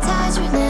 太们曾，